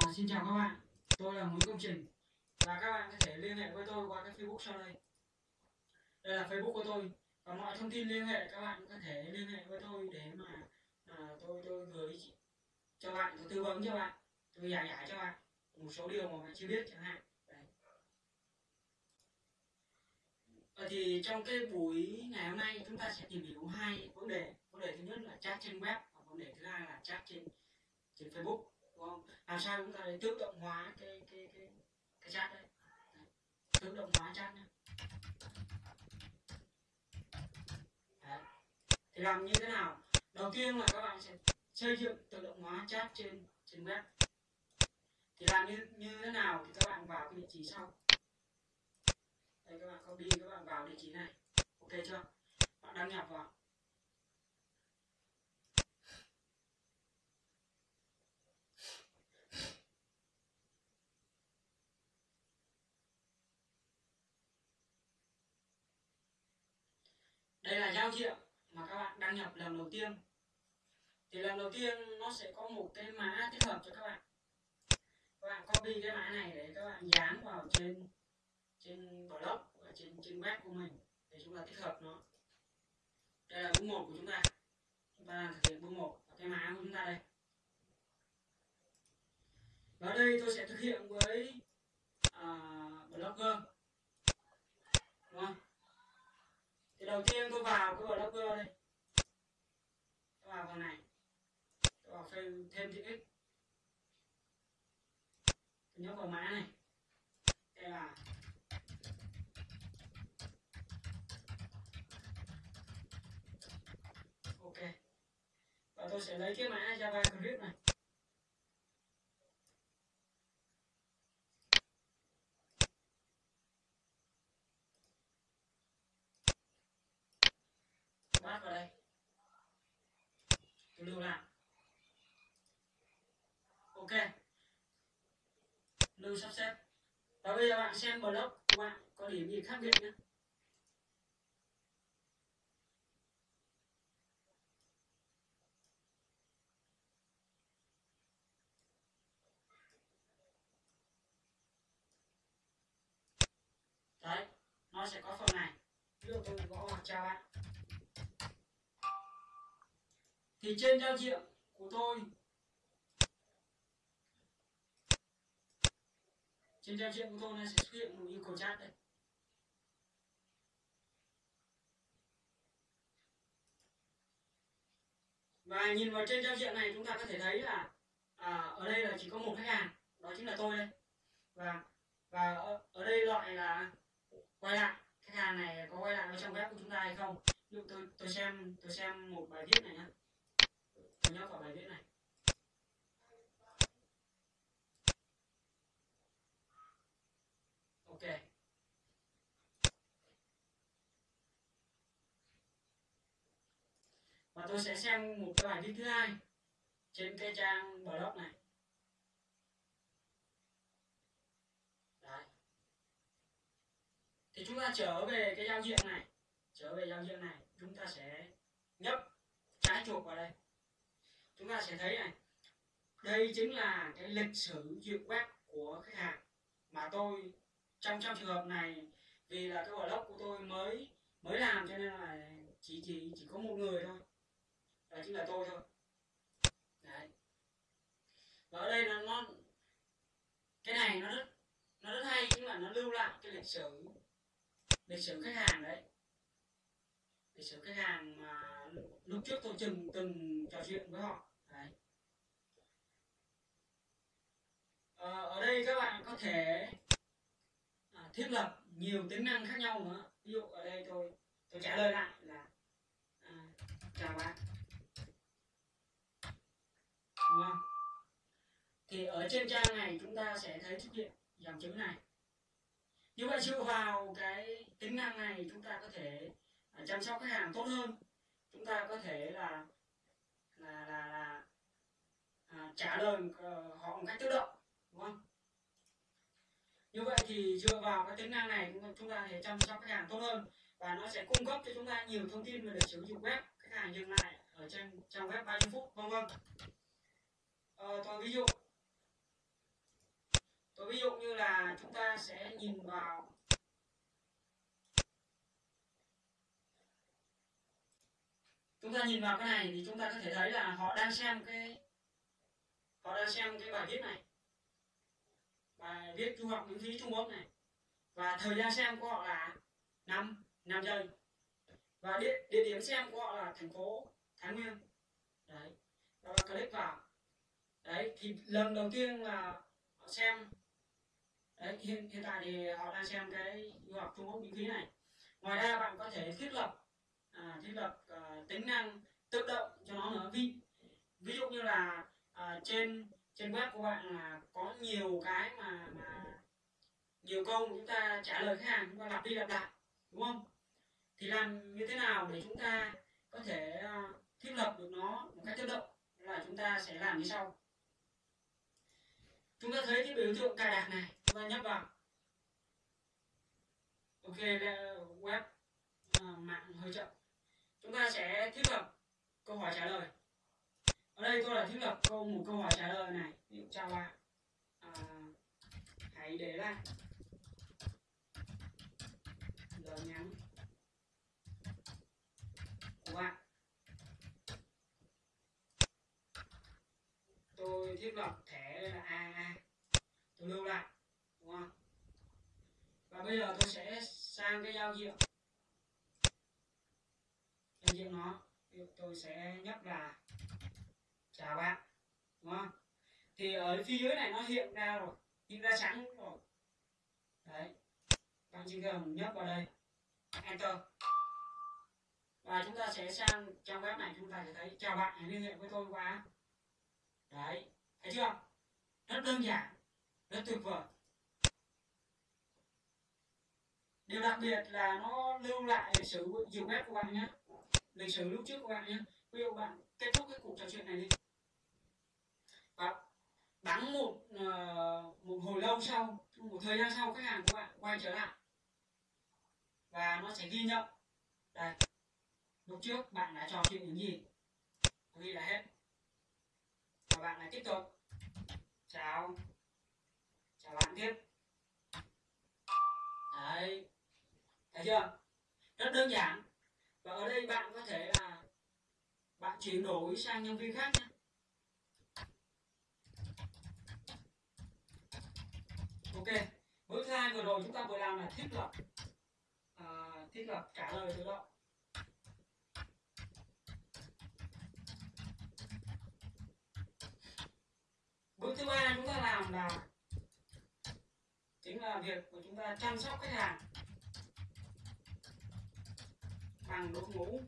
À, xin chào các bạn, tôi là Nguyễn Công Trình và các bạn có thể liên hệ với tôi qua cái Facebook sau đây. Đây là Facebook của tôi và mọi thông tin liên hệ các bạn có thể liên hệ với tôi để mà à, tôi tôi gửi cho bạn, tôi tư vấn cho bạn, tôi giải giải cho bạn một số điều mà bạn chưa biết chẳng hạn. Đấy. À, thì trong cái buổi ngày hôm nay chúng ta sẽ tìm hiểu hai vấn đề. Vấn đề thứ nhất là chat trên web và vấn đề thứ hai là chat trên trên Facebook đúng không? Làm sao chúng ta để tự động hóa cái cái cái cái chat đấy. đấy. Tự động hóa chat nhé. Đấy. Thì làm như thế nào? Đầu tiên là các bạn sẽ xây dựng tự động hóa chat trên trên web. Thì làm như như thế nào thì các bạn vào cái địa chỉ sau. Đây, các bạn copy, các bạn vào địa chỉ này. Ok chưa? Bạn đăng nhập vào đây là giao diện mà các bạn đăng nhập lần đầu tiên. Thì lần đầu tiên nó sẽ có một cái mã tích hợp cho các bạn. Các bạn copy cái mã này để các bạn dán vào trên trên blog và trên trên web của mình để chúng ta tích hợp nó. Đây là bước một của chúng ta. Chúng ta làm thực hiện bước một cái mã của chúng ta đây. Và đây tôi sẽ thực hiện với uh, blogger đúng không thì đầu tiên tôi vào cái blogger đây tôi vào phần này tôi vào thêm thêm chữ x tôi nhớ vào mã này đây là ok và tôi sẽ lấy cái mã Java script này. Bắt vào đây. Tôi lưu lại. Ok. Lưu sắp xếp. Và bây giờ bạn xem blog của bạn có điểm gì khác biệt nhé đấy nó sẽ có phần này. Ví dụ tôi gõ hoặc chào bạn. Thì trên giao diện của tôi trên giao diện của tôi nó sẽ xuất hiện một yêu cầu chat đây. Và nhìn vào trên giao diện này chúng ta có thể thấy là à, ở đây là chỉ có một khách hàng đó chính là tôi đây. Và và ở, ở đây loại là quay lại, khách hàng này có quay lại ở trong web của chúng ta hay không? Ví dụ tôi tôi xem tôi xem một bài viết này nhé tôi nhớ vào bài viết này. Ok. Và tôi sẽ xem một cái bài viết thứ hai trên cái trang blog này Đấy. thì chúng ta trở về cái giao diện này, trở về giao diện này, chúng ta sẽ nhấp trái chuột vào đây. Chúng ta sẽ thấy này, đây chính là cái lịch sử duyệt web của khách hàng. Mà tôi, trong trong trường hợp này, vì là cái blog của tôi mới mới làm cho nên là chỉ chỉ chỉ có một người thôi. Đó chính là tôi thôi. Đấy. Và ở đây là nó cái này nó rất nó rất hay, nhưng mà nó lưu lại cái lịch sử lịch sử khách hàng đấy. Lịch sử khách hàng mà lúc trước tôi từng từng trò chuyện với họ. Đấy. À, ở đây các bạn có thể à, thiết lập nhiều tính năng khác nhau nữa. Ví dụ ở đây tôi tôi trả lời lại là à, chào bạn. Đúng không? Thì ở trên trang này chúng ta sẽ thấy xuất hiện dòng chữ này như vậy dựa vào cái tính năng này chúng ta có thể à, chăm sóc khách hàng tốt hơn. Chúng ta có thể là là là, là à, trả lời ờ, họ một cách tự động đúng không? Như vậy thì dựa vào cái tính năng này chúng ta, chúng ta thể chăm sóc khách hàng tốt hơn và nó sẽ cung cấp cho chúng ta nhiều thông tin về lịch sử dụng web khách hàng dừng lại ở trên trang web bao nhiêu phút vân vân. Ờ, tôi ví dụ tôi ví dụ như là chúng ta sẽ nhìn vào chúng ta nhìn vào cái này thì chúng ta có thể thấy là họ đang xem cái họ đang xem cái bài viết này. Bài viết du học miễn phí Trung Quốc này. Và thời gian xem của họ là 5 5 giây. Và địa, địa điểm xem của họ là thành phố Thái Nguyên. Đấy. Và click vào. Đấy thì lần đầu tiên là họ xem đấy hiện hiện tại thì họ đang xem cái du học Trung Quốc miễn phí này. Ngoài ra bạn có thể thiết lập à, thiết lập à, tính năng tự động cho nó nữa ví ví dụ như là à, trên trên web của bạn là có nhiều cái mà mà nhiều câu chúng ta trả lời khách hàng chúng ta lặp đi lặp lại đúng không? Thì làm như thế nào để chúng ta có thể à, thiết lập được nó một cách tự động là chúng ta sẽ làm như sau. Chúng ta thấy cái biểu tượng cài đặt này. Dạ vâng. ta nhấp vào. Ok web à, mạng hơi chậm. Chúng ta sẽ thiết lập câu hỏi trả lời. Ở đây tôi là thiết lập câu một câu hỏi trả lời này. Ví dụ chào bạn. À, hãy để lại. Lời nhắn. Của bạn. Tôi thiết lập thẻ là a. Tôi lưu lại bây giờ tôi sẽ sang cái giao diện. Giao diện nó tôi sẽ nhấp là, chào bạn. Đúng không? Thì ở phía dưới này nó hiện ra rồi, hiện ra sẵn rồi. Đấy. Bạn chỉ cần nhấp vào đây. Enter. Và chúng ta sẽ sang trang web này, chúng ta sẽ thấy, chào bạn, hãy liên hệ với tôi qua. Đấy. Thấy chưa? Rất đơn giản, rất tuyệt vời. Điều đặc biệt là nó lưu lại lịch sử dùng web của bạn nhé lịch sử lúc trước của bạn nhé ví dụ bạn kết thúc cái cuộc trò chuyện này đi. Và bắn một uh, một hồi lâu sau một thời gian sau khách hàng của bạn quay trở lại. Và nó sẽ ghi nhận đây lúc trước bạn đã trò chuyện những gì? Ghi là hết. Và bạn lại tiếp tục. Chào. Chào bạn tiếp. Đấy thấy chưa? Rất đơn giản. Và ở đây bạn có thể là bạn chuyển đổi sang nhân viên khác nhé. Ok bước thứ hai vừa rồi chúng ta vừa làm là thiết lập uh, thiết lập trả lời tự động. Bước thứ ba chúng ta làm là chính là việc của chúng ta chăm sóc khách hàng bằng đội ngũ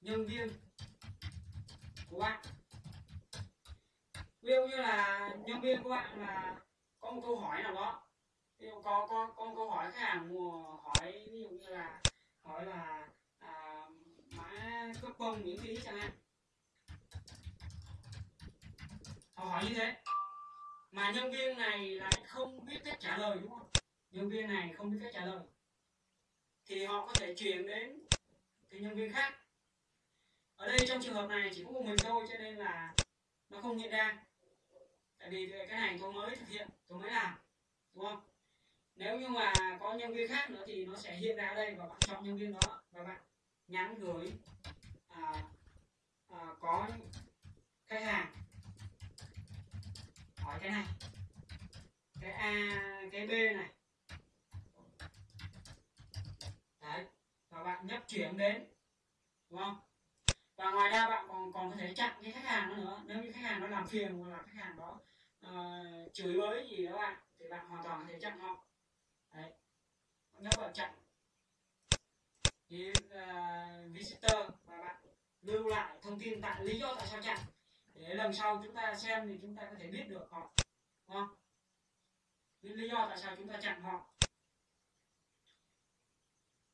nhân viên của bạn. Ví dụ như là nhân viên của bạn là có một câu hỏi nào đó. Ví dụ có có có một câu hỏi khách hàng mua hỏi ví dụ như là hỏi là à, mã cấp bông miễn phí chẳng hạn. Họ hỏi như thế. Mà nhân viên này lại không biết cách trả lời đúng không? Nhân viên này không biết cách trả lời. Thì họ có thể chuyển đến cái nhân viên khác. Ở đây trong trường hợp này chỉ có một mình thôi cho nên là nó không hiện ra. Tại vì cái này tôi mới thực hiện tôi mới làm đúng không? Nếu như mà có nhân viên khác nữa thì nó sẽ hiện ra ở đây và bạn chọn nhân viên đó và bạn nhắn gửi à, à, có khách hàng. Hỏi cái này cái a cái b này đấy và bạn nhấp chuyển đến đúng không? Và ngoài ra bạn còn còn có thể chặn cái khách hàng đó nữa. Nếu như khách hàng nó làm phiền hoặc là khách hàng đó uh, chửi bới gì đó bạn thì bạn hoàn toàn có thể chặn họ. Đấy. Nếu bạn chặn thì uh, ờ, visitor và bạn lưu lại thông tin tại lý do tại sao chặn để lần sau chúng ta xem thì chúng ta có thể biết được họ đúng không? Lý do tại sao chúng ta chặn họ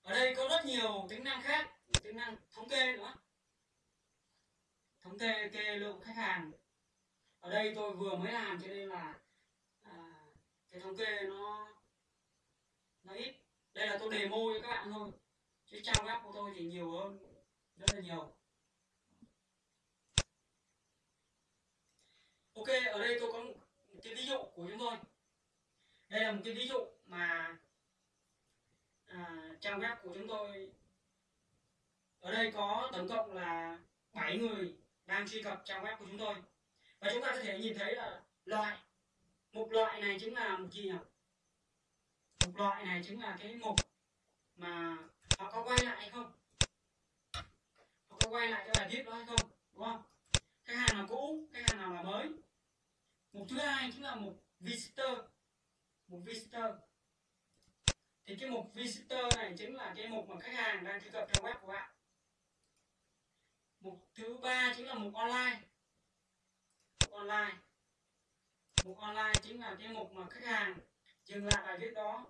ở đây có rất nhiều tính năng khác tính năng thống kê nữa. Thống kê kê lượng khách hàng. Ở đây tôi vừa mới làm cho nên là à, cái thống kê nó nó ít. Đây là tôi đề demo cho các bạn thôi chứ trang web của tôi thì nhiều hơn rất là nhiều. Ok ở đây tôi có một cái ví dụ của chúng tôi. Đây là một cái ví dụ mà trang web của chúng tôi. Ở đây có tổng cộng là 7 người đang truy cập trang web của chúng tôi. Và chúng ta có thể nhìn thấy là loại, một loại này chính là một gì nhỉ? Một loại này chính là cái mục mà họ có quay lại hay không? Họ có quay lại cái bài viết đó hay không? Đúng không? Khách hàng nào cũ khách hàng nào là mới? Mục thứ hai chính là mục visitor. Mục visitor thì cái mục visitor này chính là cái mục mà khách hàng đang truy cập trang web của bạn. Mục thứ ba chính là mục online. Mục online. Mục online chính là cái mục mà khách hàng dừng lại bài viết đó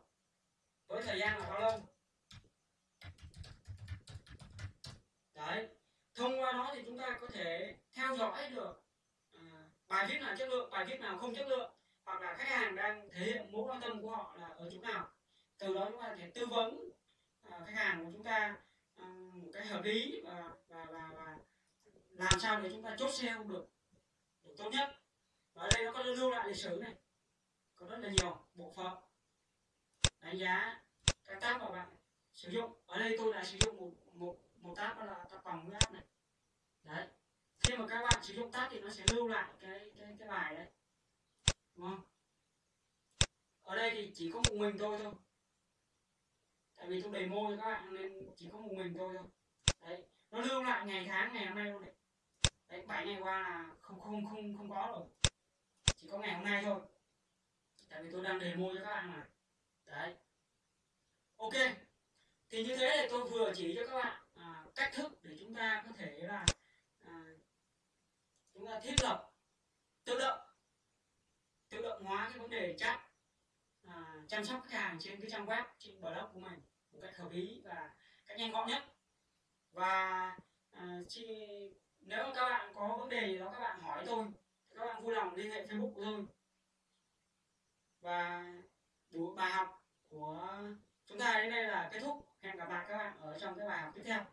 với thời gian là bao lâu? Đấy thông qua đó thì chúng ta có thể theo dõi được à, bài viết nào chất lượng bài viết nào không chất lượng hoặc là khách hàng đang thể hiện mối quan tâm của họ là ở chỗ nào từ đó chúng ta sẽ thể tư vấn à, khách hàng của chúng ta à, một cái hợp lý và, và, và, và làm sao để chúng ta chốt sale được, được tốt nhất. Và ở đây nó có lưu lại lịch sử này có rất là nhiều bộ phận đánh giá các tab mà bạn sử dụng. Ở đây tôi đã sử dụng một một một tab đó là tab vòng huyết áp này. Đấy khi mà các bạn sử dụng tab thì nó sẽ lưu lại cái cái cái bài đấy đúng không? Ở đây thì chỉ có một mình tôi thôi tại vì tôi demo cho các bạn nên chỉ có một mình tôi thôi. Đấy nó lưu lại ngày tháng ngày hôm nay luôn đấy. Đấy bảy ngày qua là không không không không có rồi. Chỉ có ngày hôm nay thôi. Tại vì tôi đang demo cho các bạn mà. Đấy. Ok. Thì như thế thì tôi vừa chỉ cho các bạn à, cách thức để chúng ta có thể là à, chúng ta thiết lập tự động tự động hóa cái vấn đề chat chăm sóc khách hàng trên cái trang web trên blog của mình một cách hợp lý và cách nhanh gọn nhất. Và à, chi, nếu các bạn có vấn đề gì đó các bạn hỏi tôi các bạn vui lòng liên hệ facebook của tôi. Và đủ bài học của chúng ta đến đây là kết thúc. Hẹn gặp lại các bạn ở trong cái bài học tiếp theo.